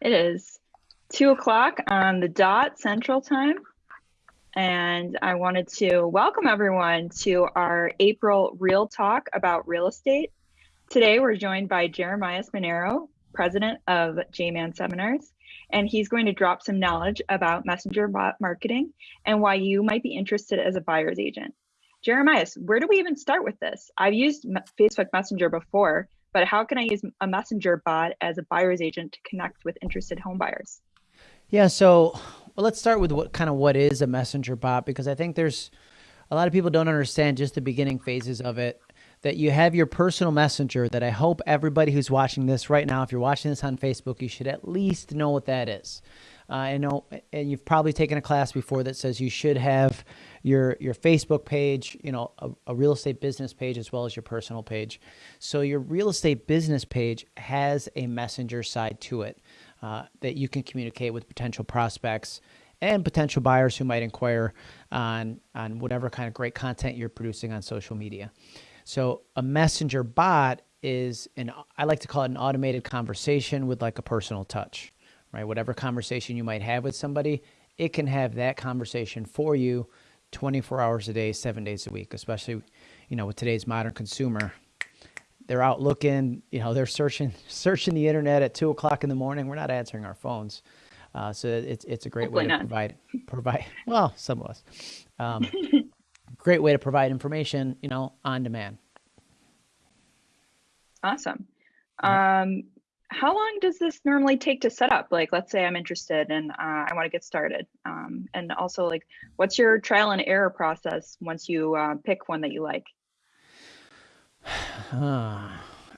It is two o'clock on the dot central time. And I wanted to welcome everyone to our April Real Talk about real estate. Today we're joined by Jeremiah Monero, president of J-Man Seminars, and he's going to drop some knowledge about messenger marketing and why you might be interested as a buyer's agent. Jeremiah, where do we even start with this? I've used Facebook Messenger before, but how can I use a messenger bot as a buyer's agent to connect with interested home buyers? Yeah, so well, let's start with what kind of what is a messenger bot because I think there's a lot of people don't understand just the beginning phases of it. That you have your personal messenger that I hope everybody who's watching this right now, if you're watching this on Facebook, you should at least know what that is. Uh, I know, and you've probably taken a class before that says you should have your your Facebook page, you know, a, a, real estate business page as well as your personal page. So your real estate business page has a messenger side to it uh, that you can communicate with potential prospects and potential buyers who might inquire on on whatever kind of great content you're producing on social media. So a messenger bot is an I like to call it an automated conversation with like a personal touch right? Whatever conversation you might have with somebody, it can have that conversation for you 24 hours a day, seven days a week, especially, you know, with today's modern consumer. They're out looking, you know, they're searching, searching the internet at two o'clock in the morning. We're not answering our phones. Uh, so it's, it's a great Hopefully way to not. provide, provide, well, some of us, um, great way to provide information, you know, on demand. Awesome. Um, how long does this normally take to set up? Like, let's say I'm interested and uh, I want to get started. Um, and also, like, what's your trial and error process once you uh, pick one that you like? Uh,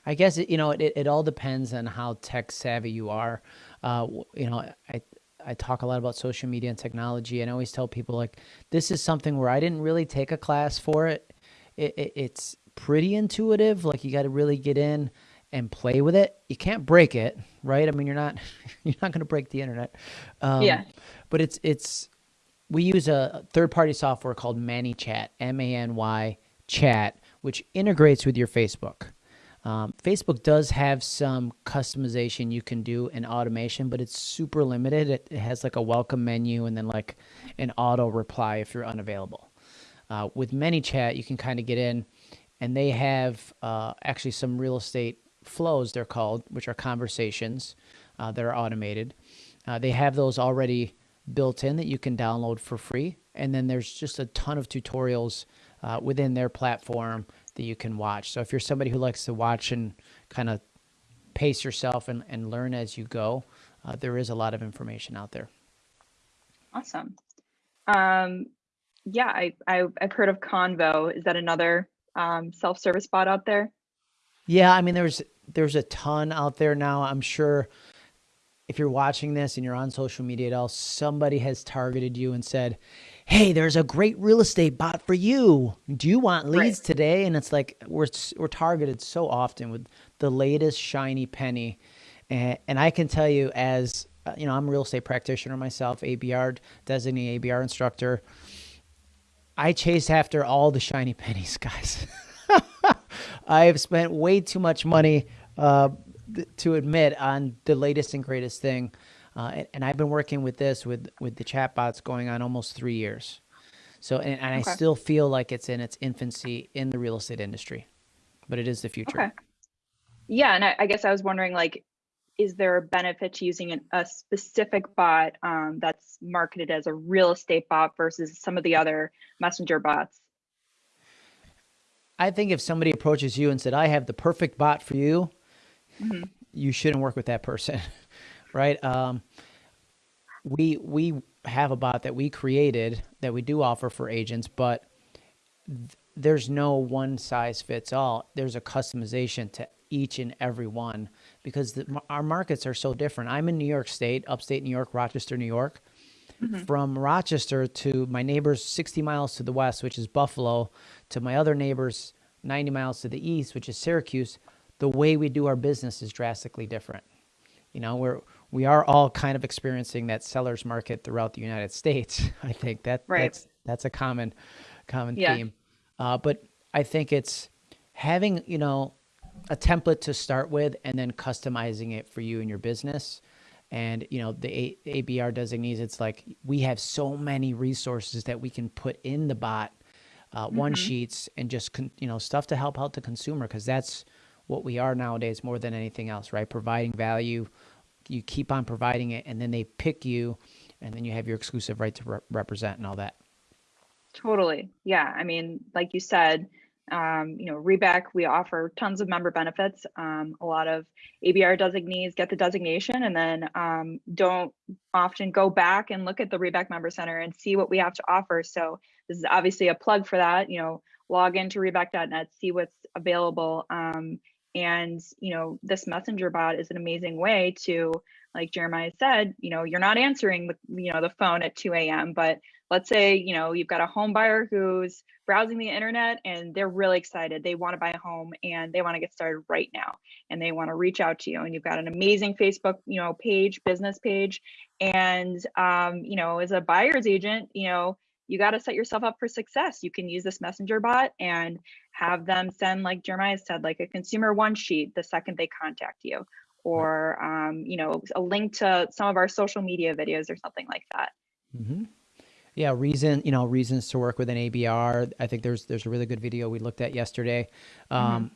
I guess it, you know it, it all depends on how tech savvy you are. Uh, you know, I I talk a lot about social media and technology, and I always tell people like this is something where I didn't really take a class for it. it, it it's pretty intuitive. Like you got to really get in and play with it. You can't break it, right? I mean, you're not you're not going to break the internet. Um, yeah. But it's it's we use a third party software called ManyChat, M A N Y Chat, which integrates with your Facebook. Um, Facebook does have some customization you can do in automation, but it's super limited. It, it has like a welcome menu and then like an auto reply if you're unavailable. Uh, with ManyChat, you can kind of get in, and they have uh, actually some real estate flows, they're called, which are conversations uh, that are automated. Uh, they have those already built in that you can download for free. And then there's just a ton of tutorials uh, within their platform that you can watch. So if you're somebody who likes to watch and kind of pace yourself and, and learn as you go, uh, there is a lot of information out there. Awesome. Um, yeah, I, I, have heard of Convo. Is that another um, self-service bot out there? Yeah, I mean, there's there's a ton out there now. I'm sure if you're watching this and you're on social media at all, somebody has targeted you and said, "Hey, there's a great real estate bot for you. Do you want leads right. today?" And it's like we're we're targeted so often with the latest shiny penny, and and I can tell you as uh, you know, I'm a real estate practitioner myself, ABR designated ABR instructor. I chase after all the shiny pennies, guys. I've spent way too much money uh, to admit on the latest and greatest thing. Uh, and, and, I've been working with this with with the chatbots going on almost three years. So and, and okay. I still feel like it's in its infancy in the real estate industry, but it is the future. Okay. Yeah, and I, I guess I was wondering, like, is there a benefit to using an, a specific bot um, that's marketed as a real estate bot versus some of the other messenger bots? I think if somebody approaches you and said, I have the perfect bot for you, mm-hmm. you shouldn't work with that person, right? Um, we, we have a bot that we created that we do offer for agents, but th- there's no one size fits all. There's a customization to each and every one because the, our markets are so different. I'm in New York State, upstate New York, Rochester, New York. Mm-hmm. From Rochester to my neighbors 60 miles to the west, which is Buffalo, to my other neighbors 90 miles to the east, which is Syracuse, the way we do our business is drastically different. You know, we're we are all kind of experiencing that seller's market throughout the United States. I think that right. that's that's a common common yeah. theme. Uh, but I think it's having you know a template to start with and then customizing it for you and your business. And you know the A- ABR designees, it's like we have so many resources that we can put in the bot uh, one Mm-hmm. sheets and just con- you know stuff to help out the consumer because that's what we are nowadays more than anything else, right? Providing value, you keep on providing it, and then they pick you, and then you have your exclusive right to re- represent and all that. Totally. Yeah. I mean, like you said, um, you know, REBAC, we offer tons of member benefits. Um, a lot of ABR designees get the designation and then um, don't often go back and look at the REBAC Member Center and see what we have to offer. So this is obviously a plug for that. You know, log into rebac.net, see what's available. Um, and you know, this messenger bot is an amazing way to, like Jeremiah said, you know, you're not answering the you know the phone at 2 a.m. But let's say you know you've got a home buyer who's browsing the internet and they're really excited. They want to buy a home and they want to get started right now and they want to reach out to you. And you've got an amazing facebook you know page business page and um, you know as a buyer's agent you know you got to set yourself up for success. You can use this messenger bot and have them send like jeremiah said like a consumer one sheet the second they contact you or um, you know a link to some of our social media videos or something like that hmm Yeah, reason you know reasons to work with an ABR. I think there's there's a really good video we looked at yesterday. Um,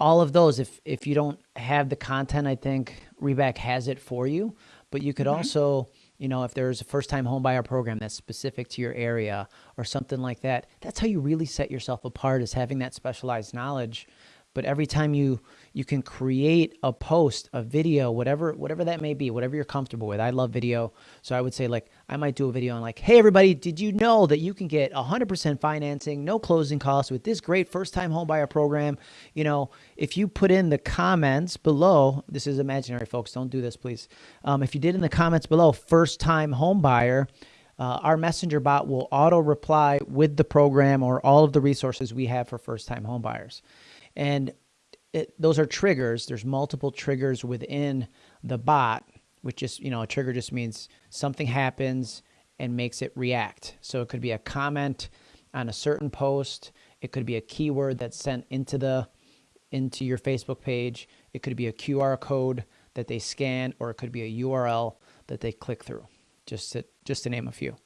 All of those, if if you don't have the content, I think REBAC has it for you. But you could also, you know, if there's a first time home buyer program that's specific to your area or something like that, that's how you really set yourself apart is having that specialized knowledge. But every time you you can create a post, a video, whatever whatever that may be, whatever you're comfortable with. I love video, so I would say like I might do a video on like, hey everybody, did you know that you can get 100% financing, no closing costs with this great first-time homebuyer program? You know, if you put in the comments below, this is imaginary, folks. Don't do this, please. Um, if you did in the comments below, first-time homebuyer. Uh, our messenger bot will auto reply with the program or all of the resources we have for first time homebuyers. And it, those are triggers. There's multiple triggers within the bot, which just, you know, a trigger just means something happens and makes it react. So it could be a comment on a certain post. It could be a keyword that's sent into the into your Facebook page. It could be a QR code that they scan, or it could be a URL that they click through. Just to just to name a few.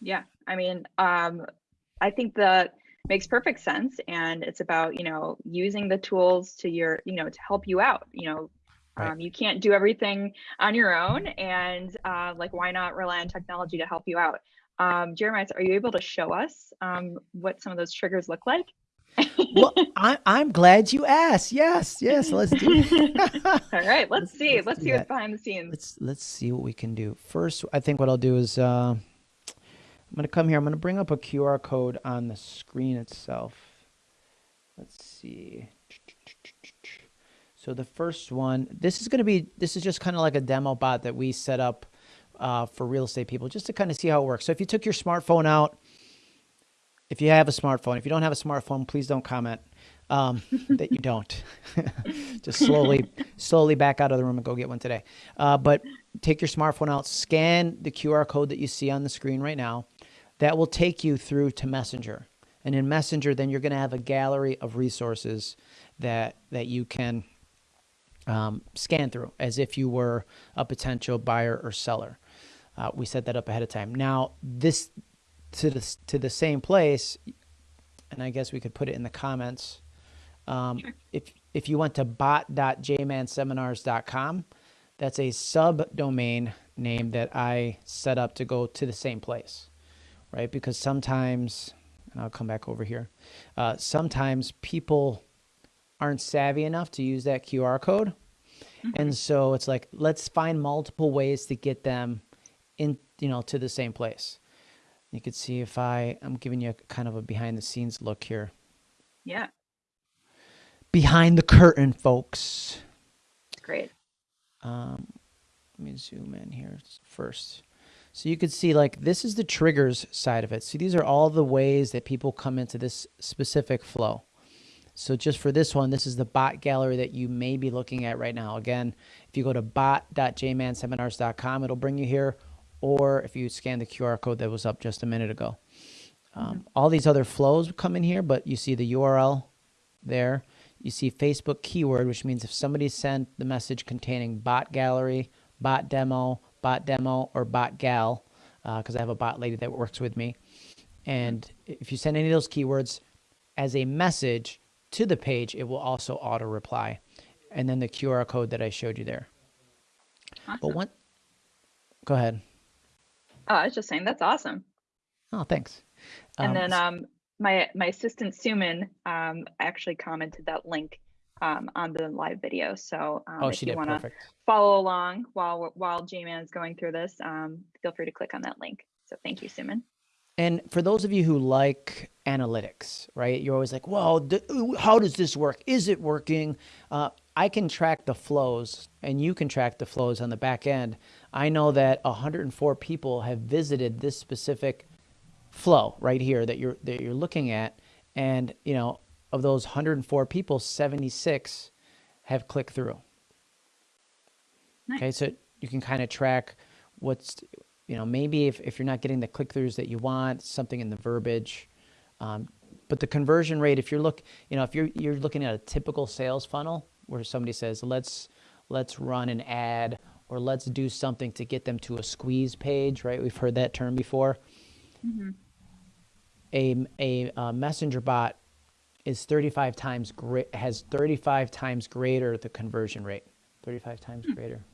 Yeah, I mean, um, I think that makes perfect sense, and it's about you know using the tools to your you know to help you out. You know, Right. um, you can't do everything on your own, and uh, like why not rely on technology to help you out? Um, Jeremiah, are you able to show us um, what some of those triggers look like? Well, I, I'm glad you asked. Yes, yes. Let's do. it. All right, let's Let's- see. let's Let's see what's behind the scenes. let's let's see what we can do. First, I think what I'll do is uh, I'm gonna come here. I'm gonna bring up a QR code on the screen itself. Let's see. So the first one, this is gonna be this is just kind of like a demo bot that we set up uh, for real estate people, just to kind of see how it works. So if you took your smartphone out, if you have a smartphone, if you don't have a smartphone, please don't comment um, that you don't. Just slowly, slowly back out of the room and go get one today. Uh, but take your smartphone out, scan the QR code that you see on the screen right now. That will take you through to Messenger, and in Messenger, then you're going to have a gallery of resources that that you can um, scan through as if you were a potential buyer or seller. Uh, we set that up ahead of time. Now, this to the to the same place, and I guess we could put it in the comments. Um, If if you went to bot.jmanseminars.com, that's a subdomain name that I set up to go to the same place, right? Because sometimes, and I'll come back over here. Uh, sometimes people aren't savvy enough to use that QR code. And so it's like, let's find multiple ways to get them in, you know, to the same place. You could see if I, I'm giving you a kind of a behind the scenes look here. Yeah, Behind the curtain, folks. great. Um, let me zoom in here first. So you could see like this is the triggers side of it. See, these are all the ways that people come into this specific flow. So just for this one, this is the bot gallery that you may be looking at right now. Again, if you go to bot.jmanseminars.com, it'll bring you here. Or if you scan the QR code that was up just a minute ago. Um, All these other flows come in here, but you see the URL there. You see Facebook keyword, which means if somebody sent the message containing bot gallery, bot demo, bot demo, or bot gal, because uh, I have a bot lady that works with me. And if you send any of those keywords as a message to the page, it will also auto reply. And then the QR code that I showed you there. Awesome. But one, go ahead. Oh, I was just saying that's awesome. Oh, thanks. And um, then um, my my assistant Suman um, actually commented that link um, on the live video. So um, oh, if you want to follow along while while J-Man is going through this, um, feel free to click on that link. So thank you, Suman. And for those of you who like analytics, right? You're always like, well, how does this work? Is it working? Uh, I can track the flows and you can track the flows on the back end. I know that 104 people have visited this specific flow right here that you're that you're looking at and you know of those 104 people 76 have clicked through. Nice. okay so you can kind of track what's you know maybe if, if you're not getting the click-throughs that you want something in the verbiage um, but the conversion rate if you're look you know if you're you're looking at a typical sales funnel where somebody says let's let's run an ad or let's do something to get them to a squeeze page right? We've heard that term before. Mm-hmm. A, a, a messenger bot is 35 times has 35 times greater the conversion rate. 35 times hmm. greater.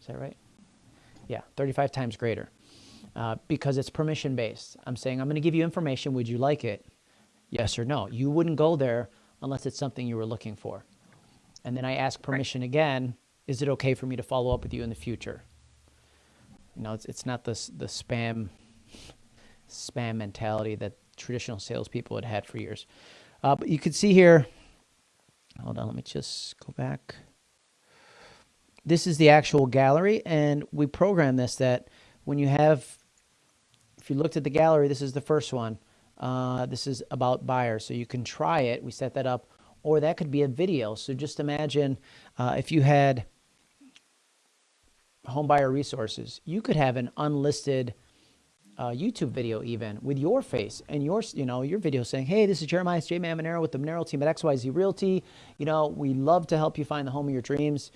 Is that right? Yeah 35 times greater. Uh, because it's permission based i'm saying i'm going to give you information. Would you like it? Yes or no. You wouldn't go there unless it's something you were looking for. And then i ask permission right. again is it okay for me to follow up with you in the future? You know it's, it's not this the spam spam mentality that traditional salespeople had had for years. Uh, but you can see here, hold on, let me just go back. This is the actual gallery, and we program this that when you have, if you looked at the gallery, this is the first one. Uh, this is about buyers, so you can try it. We set that up, or that could be a video. So just imagine uh, if you had home buyer resources, you could have an unlisted uh, YouTube video even with your face and your, you know, your video saying, hey, this is Jeremiah J. Man Monero with the Monero team at XYZ Realty. You know, we love to help you find the home of your dreams.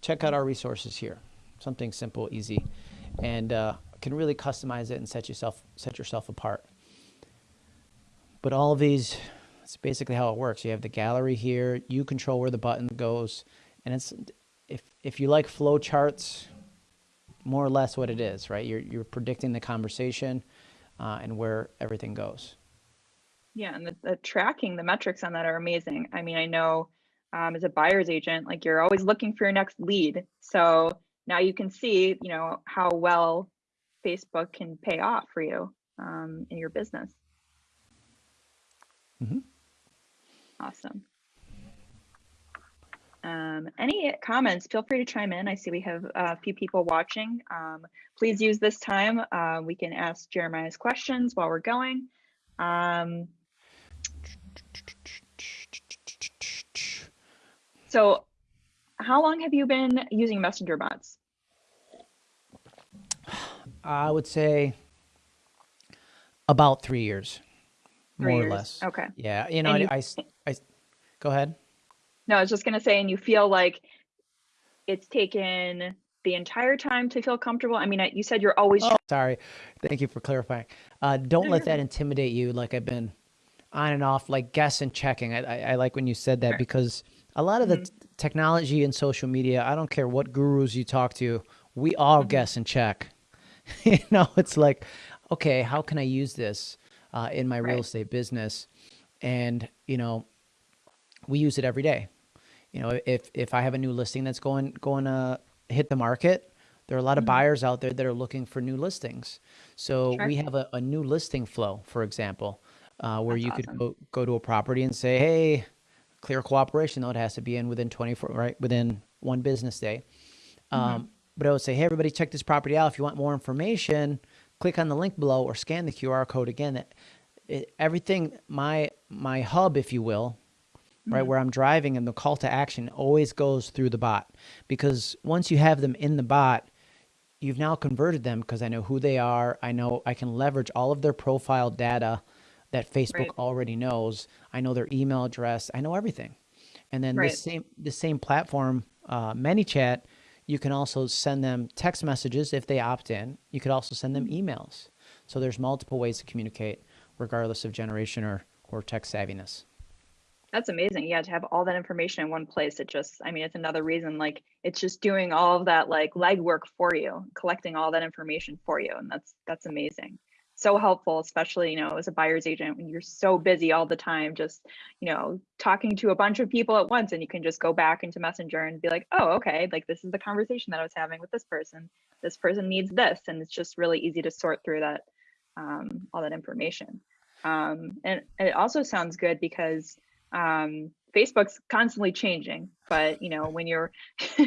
Check out our resources here. Something simple, easy, and uh, can really customize it and set yourself, set yourself apart. But all of these, it's basically how it works. You have the gallery here. You control where the button goes. And it's, if, if you like flow charts, more or less what it is, right? You're, you're predicting the conversation uh, and where everything goes. Yeah, and the, the, tracking, the metrics on that are amazing. I mean, I know um, as a buyer's agent, like you're always looking for your next lead. So now you can see, you know, how well Facebook can pay off for you um, in your business. Mm-hmm. Awesome. Um, any comments, feel free to chime in. I see we have a few people watching. Um, please use this time. Uh, we can ask Jeremiah's questions while we're going. Um, so how long have you been using messenger bots? I would say about three years, three more years. or less. Okay. Yeah. You know, I, I, I, go ahead. No, I was just gonna say, and you feel like it's taken the entire time to feel comfortable. I mean, you said you're always. Oh, sorry. Thank you for clarifying. Uh, don't let that intimidate you. Like I've been on and off, like guess and checking. I, I, I like when you said that sure. because a lot of the mm-hmm. technology and social media, I don't care what gurus you talk to, we all mm-hmm. guess and check. you know, it's like, okay, how can I use this uh, in my right. real estate business? And you know, we use it every day. You know, if if I have a new listing that's going going to hit the market, there are a lot of mm-hmm. buyers out there that are looking for new listings. So sure. we have a, a, new listing flow, for example, uh, where that's you awesome. could go, go to a property and say, hey, clear cooperation, though it has to be in within 24, right, within one business day. Um, mm-hmm. But I would say, hey, everybody, check this property out. If you want more information, click on the link below or scan the QR code again. It, it, everything, my my hub, if you will, right? Mm-hmm. Where I'm driving and the call to action always goes through the bot because once you have them in the bot, you've now converted them because I know who they are. I know I can leverage all of their profile data that Facebook right. already knows. I know their email address. I know everything. And then right. the same the same platform, uh, ManyChat, you can also send them text messages if they opt in. You could also send them emails. So there's multiple ways to communicate, regardless of generation or or tech savviness. That's amazing. Yeah, to have all that information in one place, it just, I mean, it's another reason like it's just doing all of that like legwork for you, collecting all that information for you. And that's that's amazing. So helpful, especially, you know, as a buyer's agent when you're so busy all the time, just, you know, talking to a bunch of people at once and you can just go back into Messenger and be like, oh, okay, like this is the conversation that I was having with this person. This person needs this. And it's just really easy to sort through that, um, all that information. Um, and it also sounds good because um, Facebook's constantly changing, but you know when you're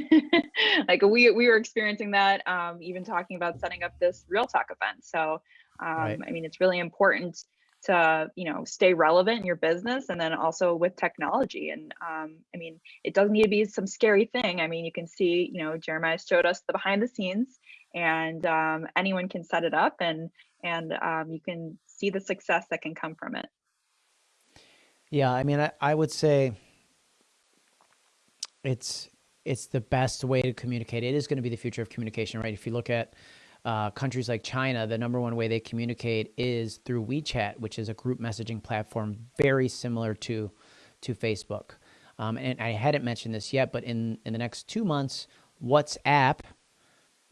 like we we were experiencing that, um, even talking about setting up this real talk event. So um, right. I mean, it's really important to you know stay relevant in your business and then also with technology and um, i mean it doesn't need to be some scary thing i mean you can see you know jeremiah showed us the behind the scenes and um, anyone can set it up and and um, you can see the success that can come from it yeah, I mean, I, I would say it's it's the best way to communicate. It is going to be the future of communication, right? If you look at uh, countries like China, the number one way they communicate is through WeChat, which is a group messaging platform very similar to to Facebook. Um, and I hadn't mentioned this yet, but in in the next two months, WhatsApp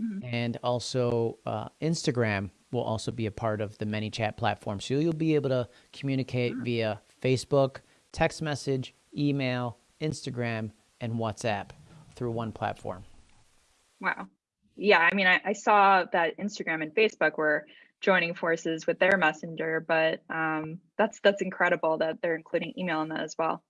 mm-hmm. and also uh, Instagram will also be a part of the ManyChat platform. So you'll be able to communicate mm-hmm. via Facebook, text message, email, Instagram, and WhatsApp through one platform. Wow. Yeah, I mean, I, I saw that Instagram and Facebook were joining forces with their messenger, but um, that's that's incredible that they're including email in that as well.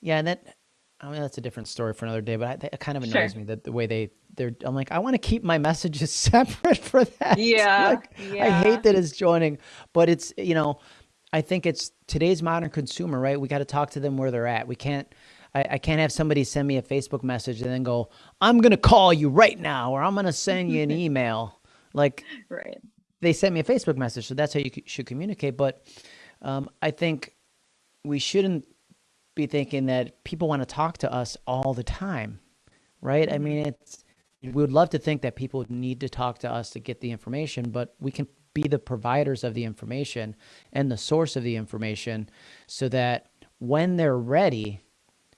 Yeah, and that I mean that's a different story for another day, but it kind of annoys sure. me that the way they they're I'm like I want to keep my messages separate for that. Yeah, like, yeah. I hate that it's joining, but it's you know I think it's today's modern consumer, right? We got to talk to them where they're at. We can't, I, I, can't have somebody send me a Facebook message and then go, I'm going to call you right now, or I'm going to send you an email. Like, right. They sent me a Facebook message. So that's how you should communicate. But um, I think we shouldn't be thinking that people want to talk to us all the time, right? I mean, it's, we would love to think that people need to talk to us to get the information, but we can be the providers of the information and the source of the information so that when they're ready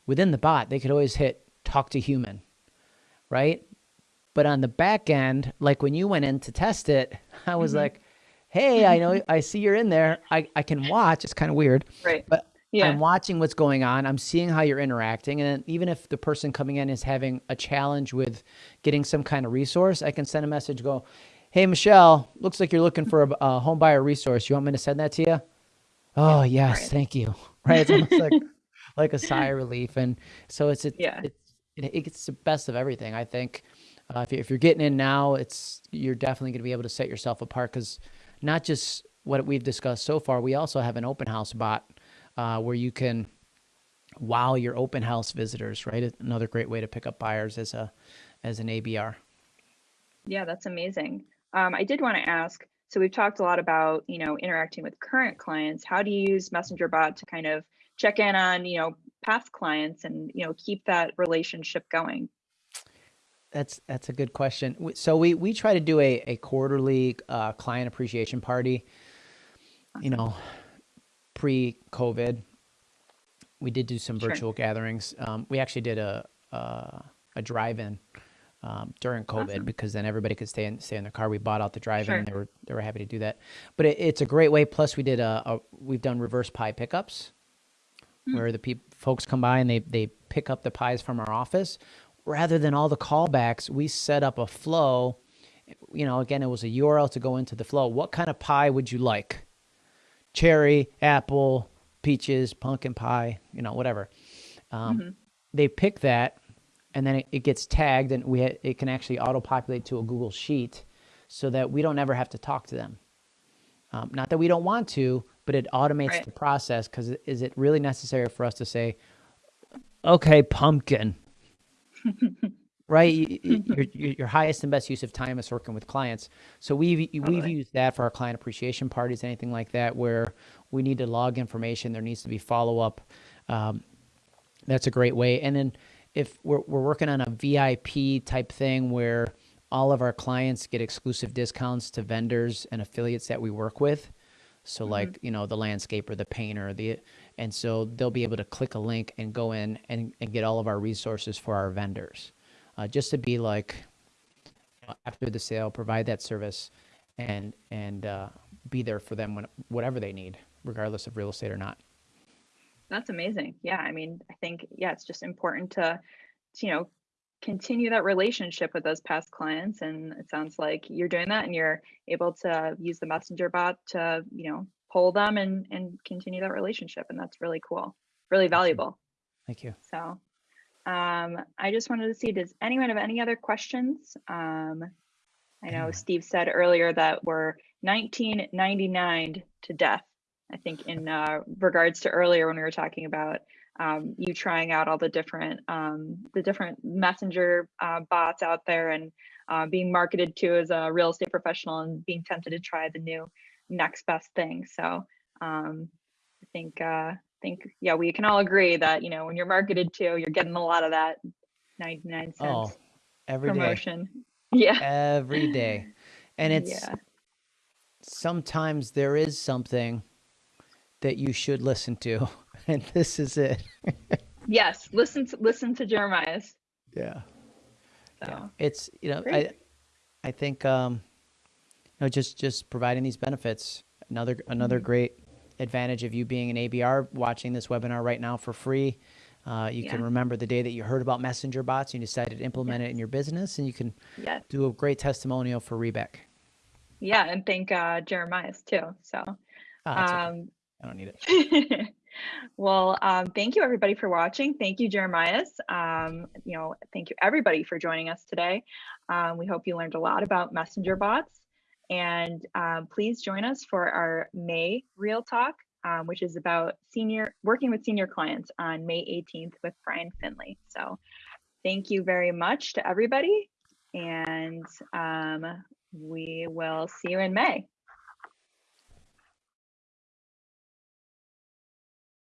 within the bot, they could always hit talk to human, right? But on the back end, like when you went in to test it, I was mm-hmm. like, hey, I know, I see you're in there. I, I can watch. It's kind of weird. Right. But yeah. I'm watching what's going on. I'm seeing how you're interacting. And even if the person coming in is having a challenge with getting some kind of resource, I can send a message, go, Hey, Michelle, looks like you're looking for a, a home buyer resource. You want me to send that to you? Oh, yes, thank you. Right. It's almost like, like a sigh of relief. And so it's, it, yeah. it's, it, it's the best of everything. I think uh, if, you, if you're getting in now, it's, you're definitely going to be able to set yourself apart because not just what we've discussed so far, we also have an open house bot uh, where you can wow your open house visitors, right? Another great way to pick up buyers as a, as an ABR. Yeah, that's amazing. Um, I did want to ask, so we've talked a lot about, you know, interacting with current clients. How do you use Messenger Bot to kind of check in on, you know, past clients and, you know, keep that relationship going? That's that's a good question. So we we try to do a a quarterly uh, client appreciation party. You know, pre COVID, we did do some virtual sure. gatherings. Um, we actually did a a, a drive-in um, during COVID awesome. because then everybody could stay in stay in their car. We bought out the drive-in, sure. and they were they were happy to do that. But it, it's a great way. Plus, we did a, a we've done reverse pie pickups, mm. where the people folks come by and they they pick up the pies from our office, rather than all the callbacks. We set up a flow. You know, again, it was a URL to go into the flow. What kind of pie would you like? Cherry, apple, peaches, pumpkin pie. You know, whatever. Um, mm-hmm. They pick that and then it, it gets tagged and we ha- it can actually auto populate to a Google Sheet so that we don't ever have to talk to them. Um, not that we don't want to, but it automates right. the process because is it really necessary for us to say, okay, pumpkin? right? your, your highest and best use of time is working with clients. So we've we've used that for our client appreciation parties, anything like that, where we need to log information. There needs to be follow up. Um, that's a great way. And then if we're, we're working on a VIP type thing where all of our clients get exclusive discounts to vendors and affiliates that we work with. So mm-hmm. like, you know, the landscaper, the painter, the and so they'll be able to click a link and go in and, and get all of our resources for our vendors. Uh, just to be like after the sale, provide that service and and uh, be there for them when whatever they need, regardless of real estate or not. That's amazing. Yeah, I mean, I think yeah, it's just important to, to you know continue that relationship with those past clients and it sounds like you're doing that and you're able to use the messenger bot to you know pull them and and continue that relationship and that's really cool really valuable. Thank you. So um i just wanted to see does anyone have any other questions? Um i know steve said earlier that we're 1999 to death i think in uh, regards to earlier when we were talking about um, you trying out all the different um, the different messenger uh, bots out there and uh, being marketed to as a real estate professional and being tempted to try the new next best thing. So um, I think uh, think yeah, we can all agree that you know when you're marketed to, you're getting a lot of that 99 cents oh, every promotion. Day. Yeah, every day, and it's yeah. sometimes there is something that you should listen to and this is it. yes, listen to listen to Jeremiah's. Yeah. So. Yeah. It's you know Great. I I think um you know just just providing these benefits another another mm-hmm. great advantage of you being an ABR watching this webinar right now for free. Uh, you yeah. can remember the day that you heard about messenger bots and you decided to implement yes. it in your business and you can yes. do a great testimonial for REBAC. Yeah, and thank uh, Jeremiah's too. So oh, um. I don't need it. well, um, thank you everybody for watching. Thank you, Jeremiah's. Um, you know, thank you everybody for joining us today. Um, we hope you learned a lot about messenger bots. And um, please join us for our May Real Talk, um, which is about senior working with senior clients on May 18th with Brian Finley. So thank you very much to everybody. And um, we will see you in May.